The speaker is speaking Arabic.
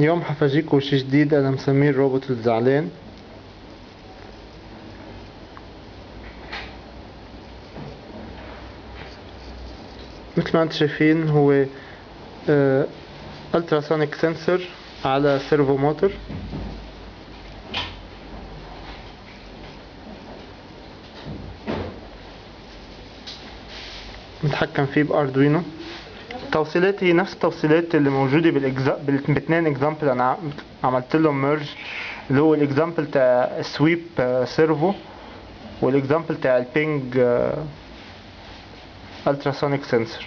اليوم حفاجيكوا شي جديد أنا مسميه الروبوت الزعلان. مثل ما أنتم شايفين هو ultrasonic sensor على servo motor متحكم فيه ب Arduino التوصيلات هي نفس التوصيلات اللي بالإجزا... بالاثنين example أنا عملت لهم merge اللي هو ال example تاع sweep servo والإكزامبل تاع ال ping ultrasonic sensor.